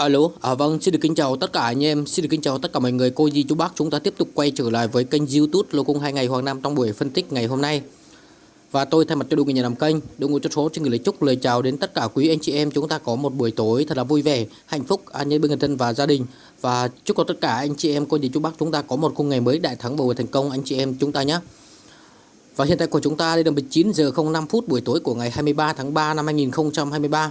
Alo, à vâng, xin được kính chào tất cả anh em, xin được kính chào tất cả mọi người, cô dì chú bác Chúng ta tiếp tục quay trở lại với kênh youtube Lô Cung 2 ngày Hoàng Nam trong buổi phân tích ngày hôm nay. Và tôi thay mặt cho đội người nhà làm kênh, đội ngũ cho số xin gửi lời chúc lời chào đến tất cả quý anh chị em Chúng ta có một buổi tối thật là vui vẻ, hạnh phúc, an nhiên bên người thân và gia đình. Và chúc cho tất cả anh chị em, cô dì chú bác chúng ta có một khung ngày mới đại thắng bầu thành công anh chị em chúng ta nhé. Và hiện tại của chúng ta đây là 19 giờ 05 phút buổi tối của ngày 23 tháng 3 năm 2023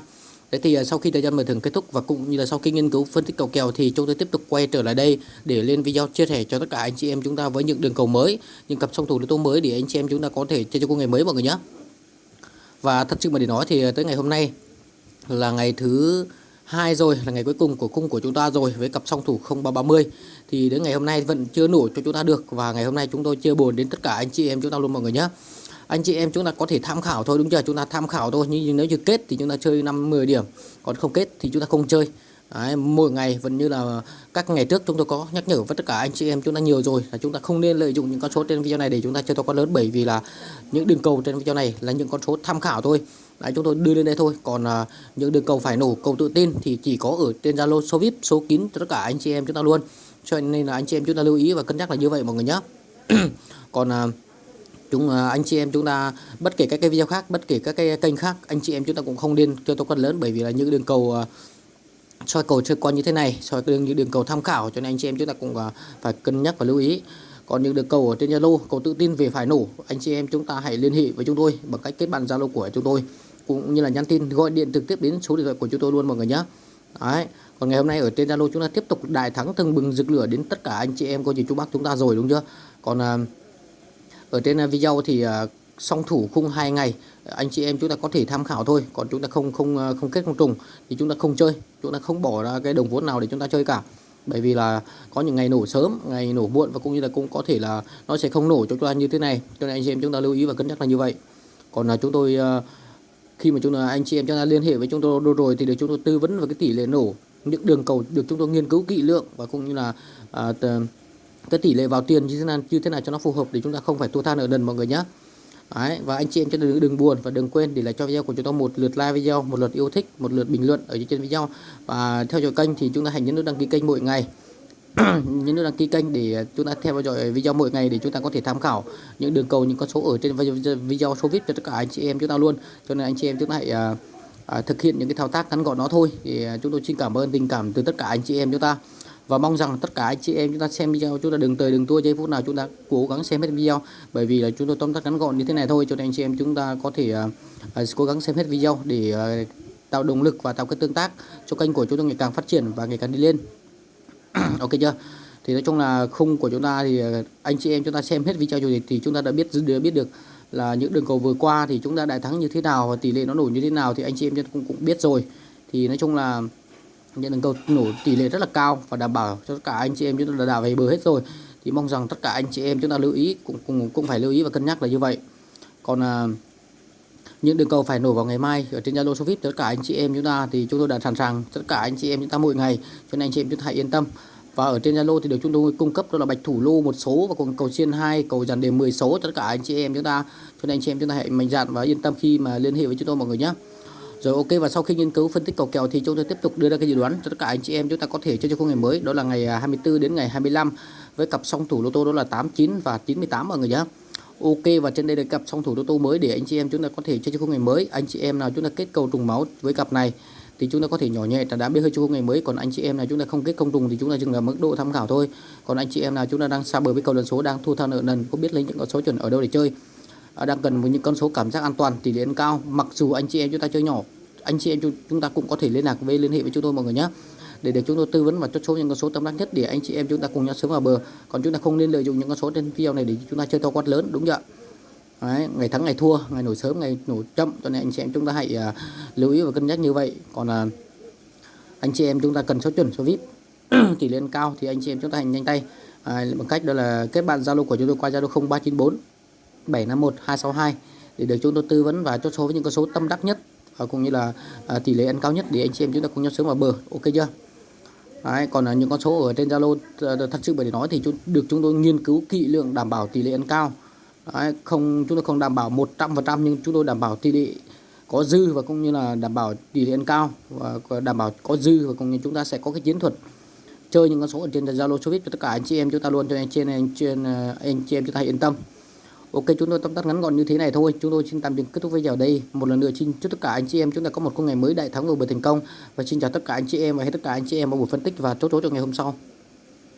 thế thì à, sau khi thời gian mở thưởng kết thúc và cũng như là sau khi nghiên cứu phân tích cầu kèo thì chúng tôi tiếp tục quay trở lại đây để lên video chia sẻ cho tất cả anh chị em chúng ta với những đường cầu mới, những cặp song thủ tố mới để anh chị em chúng ta có thể chơi cho cô ngày mới mọi người nhé. Và thật sự mà để nói thì à, tới ngày hôm nay là ngày thứ hai rồi là ngày cuối cùng của cung của chúng ta rồi với cặp song thủ 0330 thì đến ngày hôm nay vẫn chưa nổ cho chúng ta được và ngày hôm nay chúng tôi chưa buồn đến tất cả anh chị em chúng ta luôn mọi người nhé anh chị em chúng ta có thể tham khảo thôi đúng chưa? Chúng ta tham khảo thôi nhưng nếu như kết thì chúng ta chơi 5 10 điểm còn không kết thì chúng ta không chơi. Đấy, mỗi ngày vẫn như là các ngày trước chúng tôi có nhắc nhở với tất cả anh chị em chúng ta nhiều rồi là chúng ta không nên lợi dụng những con số trên video này để chúng ta chơi to con lớn bởi vì là những đường cầu trên video này là những con số tham khảo thôi. Đấy, chúng tôi đưa lên đây thôi. Còn à, những đường cầu phải nổ cầu tự tin thì chỉ có ở trên Zalo số VIP số kín cho tất cả anh chị em chúng ta luôn. Cho nên là anh chị em chúng ta lưu ý và cân nhắc là như vậy mọi người nhé còn à, chúng ờ, anh chị em chúng ta, bất kể các cái video khác, bất kể các cái kênh khác, anh chị em chúng ta cũng không nên chơi to con lớn, bởi vì là những đường cầu ờ, soi cầu chơi con như thế này, soi đường, những đường cầu tham khảo, cho nên anh chị em chúng ta cũng ờ, phải cân nhắc và lưu ý còn những đường cầu ở trên Zalo, cầu tự tin về phải nổ, anh chị em chúng ta hãy liên hệ với chúng tôi bằng cách kết bạn Zalo của chúng tôi, cũng như là nhắn tin, gọi điện trực tiếp đến số điện thoại của chúng tôi luôn, mọi người nhé Đấy. Còn ngày hôm nay ở trên Zalo chúng ta tiếp tục đại thắng từng bừng rực lửa đến tất cả anh chị em cô chị chú bác chúng ta rồi, đúng chưa? Còn ở trên à, video thì à, song thủ khung hai ngày anh chị em chúng ta có thể tham khảo thôi còn chúng ta không không à, không kết không trùng thì chúng ta không chơi chúng ta không bỏ ra cái đồng vốn nào để chúng ta chơi cả. Bởi vì là có những ngày nổ sớm ngày nổ muộn và cũng như là cũng có thể là nó sẽ không nổ cho chúng ta như thế này. Cho nên anh chị em chúng ta lưu ý và cân nhắc là như vậy. Còn là chúng tôi khi mà chúng ta anh chị em chúng ta liên hệ với chúng tôi rồi thì được chúng tôi tư vấn về cái tỷ lệ nổ những đường cầu được chúng tôi nghiên cứu kỹ lượng và cũng như là à, cái tỷ lệ vào tiền như thế nào như thế nào cho nó phù hợp để chúng ta không phải thua than ở đần mọi người nhé Đấy, và anh chị em cho đừng, đừng buồn và đừng quên để lại cho video của chúng ta một lượt like video, một lượt yêu thích, một lượt bình luận ở trên video và theo dõi kênh thì chúng ta hãy nhấn nút đăng ký kênh mỗi ngày. nhấn nút đăng ký kênh để chúng ta theo dõi video mỗi ngày để chúng ta có thể tham khảo những đường cầu những con số ở trên video số VIP cho tất cả anh chị em chúng ta luôn. Cho nên anh chị em chúng ta hãy uh, à, thực hiện những cái thao tác ngắn gọn nó thôi thì à, chúng tôi xin cảm ơn tình cảm từ tất cả anh chị em chúng ta và mong rằng tất cả anh chị em chúng ta xem video chúng ta đừng tới đừng tua giây phút nào chúng ta cố gắng xem hết video bởi vì là chúng tôi tóm tắt ngắn gọn như thế này thôi cho nên anh chị em chúng ta có thể uh, cố gắng xem hết video để uh, tạo động lực và tạo cái tương tác cho kênh của chúng tôi ngày càng phát triển và ngày càng đi lên ok chưa thì nói chung là khung của chúng ta thì anh chị em chúng ta xem hết video rồi thì chúng ta đã biết đã biết được là những đường cầu vừa qua thì chúng ta đại thắng như thế nào và tỷ lệ nó nổi như thế nào thì anh chị em cũng cũng biết rồi thì nói chung là nhận được cầu nổ tỷ lệ rất là cao và đảm bảo cho tất cả anh chị em chúng ta đã về bờ hết rồi. Thì mong rằng tất cả anh chị em chúng ta lưu ý cũng cũng cũng phải lưu ý và cân nhắc là như vậy. Còn à, những đường cầu phải nổ vào ngày mai ở trên Zalo số VIP tất cả anh chị em chúng ta thì chúng tôi đã sẵn sàng tất cả anh chị em chúng ta mỗi ngày. Cho nên anh chị em chúng ta hãy yên tâm. Và ở trên Zalo thì được chúng tôi cung cấp đó là bạch thủ lô một số và còn cầu xiên hai cầu dàn đề 10 số tất cả anh chị em chúng ta. Cho nên anh chị em chúng ta hãy mạnh dạn và yên tâm khi mà liên hệ với chúng tôi mọi người nhé rồi, ok, và sau khi nghiên cứu phân tích cầu kèo thì chúng tôi tiếp tục đưa ra cái dự đoán cho tất cả anh chị em chúng ta có thể chơi cho khung ngày mới đó là ngày à, 24 đến ngày 25 với cặp song thủ lô tô đó là 89 và 98 mọi người nhé. Ok, và trên đây là cặp song thủ lô tô mới để anh chị em chúng ta có thể chơi cho khung ngày mới. Anh chị em nào chúng ta kết cầu trùng máu với cặp này thì chúng ta có thể nhỏ nhẹ trả đá biết hơi cho khung ngày mới còn anh chị em nào chúng ta không kết công trùng thì chúng ta dừng ở mức độ tham khảo thôi. Còn anh chị em nào chúng ta đang xa bờ với cầu lần số, đang thu tha nợ nần, có biết lấy những con số chuẩn ở đâu để chơi Ờ, đang cần với những con số cảm giác an toàn tỷ lệ cao. Mặc dù anh chị em chúng ta chơi nhỏ anh chị em chúng ta cũng có thể liên lạc với liên hệ với chúng tôi mọi người nhé. Để được chúng tôi tư vấn và chốt số những con số tâm đắc nhất để anh chị em chúng ta cùng nhau sớm vào bờ. Còn chúng ta không nên lợi dụng những con số trên video này để chúng ta chơi to quát lớn đúng chưa Đấy, ngày thắng ngày thua ngày nổi sớm ngày nổi chậm. Cho nên anh chị em chúng ta hãy uh, lưu ý và cân nhắc như vậy. Còn uh, anh chị em chúng ta cần số chuẩn số vip tỷ lệ cao thì anh chị em chúng ta hành nhanh tay. À, bằng cách đó là kết bạn zalo của chúng tôi qua zalo 0394 751 262 để được chúng tôi tư vấn và chốt số với những con số tâm đắc nhất và cũng như là à, tỷ lệ ăn cao nhất để anh chị em chúng ta cùng nhau sớm vào bờ. Ok chưa? Đấy, còn là những con số ở trên Zalo à, thật sự để nói thì chúng, được chúng tôi nghiên cứu kỹ lượng đảm bảo tỷ lệ ăn cao. Đấy, không chúng tôi không đảm bảo 100% nhưng chúng tôi đảm bảo tỷ lệ có dư và cũng như là đảm bảo tỷ lệ ăn cao và đảm bảo có dư và cũng như chúng ta sẽ có cái chiến thuật chơi những con số ở trên Zalo Showbiz cho tất cả anh chị em chúng ta luôn. Cho anh chị em trên anh chị em chúng ta hãy yên tâm. Ok, chúng tôi tóm tắt ngắn gọn như thế này thôi. Chúng tôi xin tạm dừng kết thúc video ở đây. Một lần nữa xin chúc tất cả anh chị em chúng ta có một con ngày mới đại thắng và bởi thành công. Và xin chào tất cả anh chị em và hết tất cả anh chị em vào buổi phân tích và chốt chốt cho ngày hôm sau.